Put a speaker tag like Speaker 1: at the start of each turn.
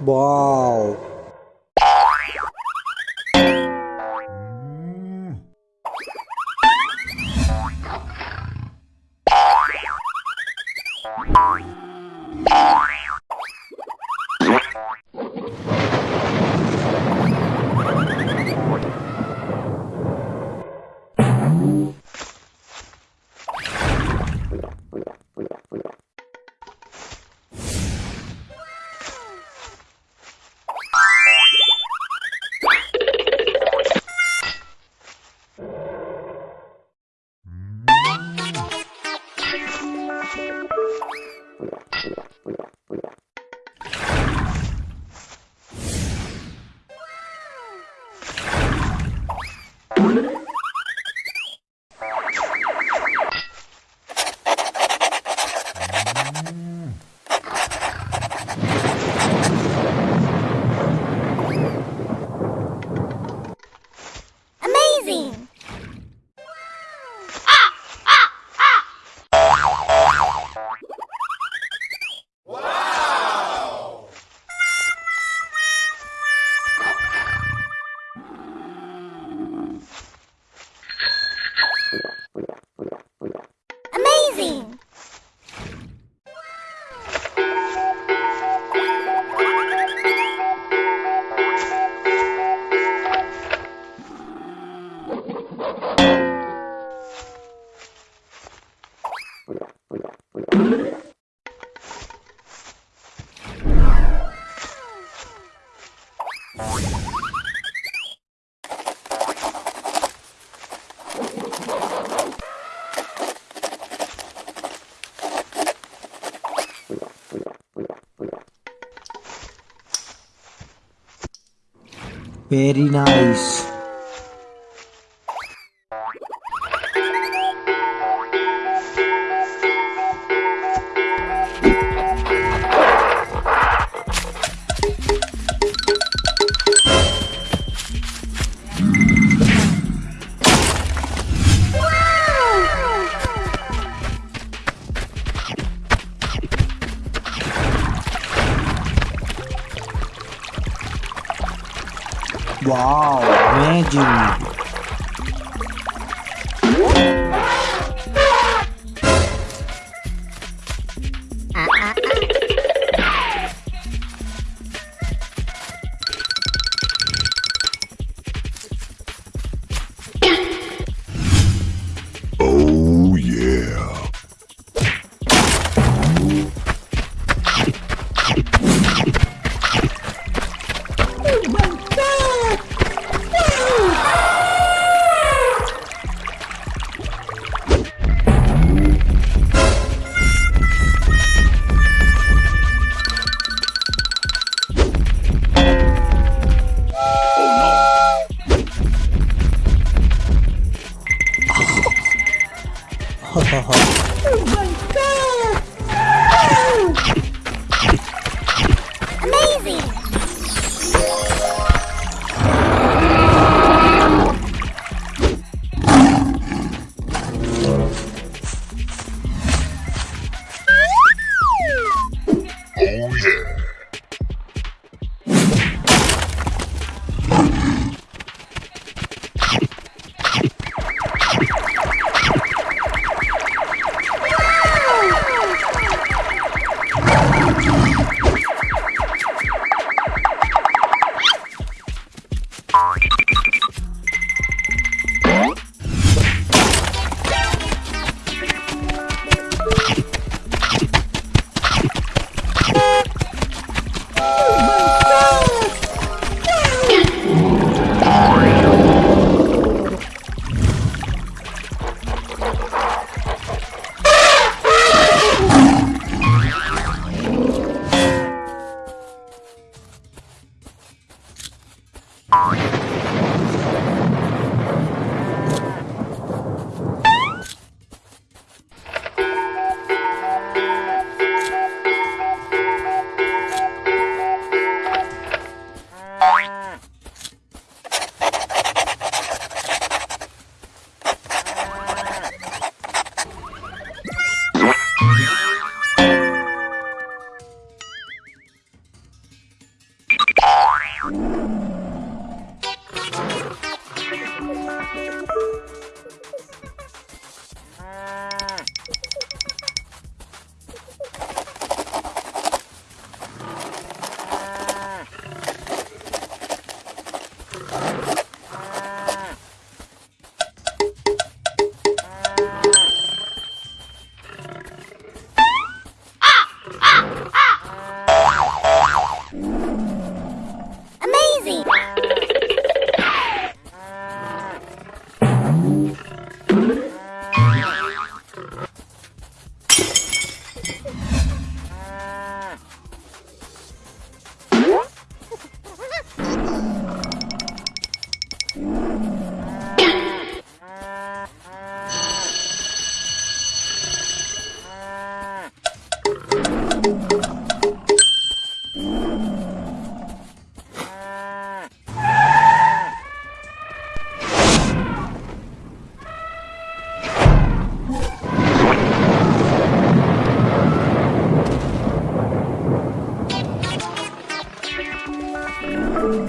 Speaker 1: Bom. Very nice. Uau, grande.
Speaker 2: Thank.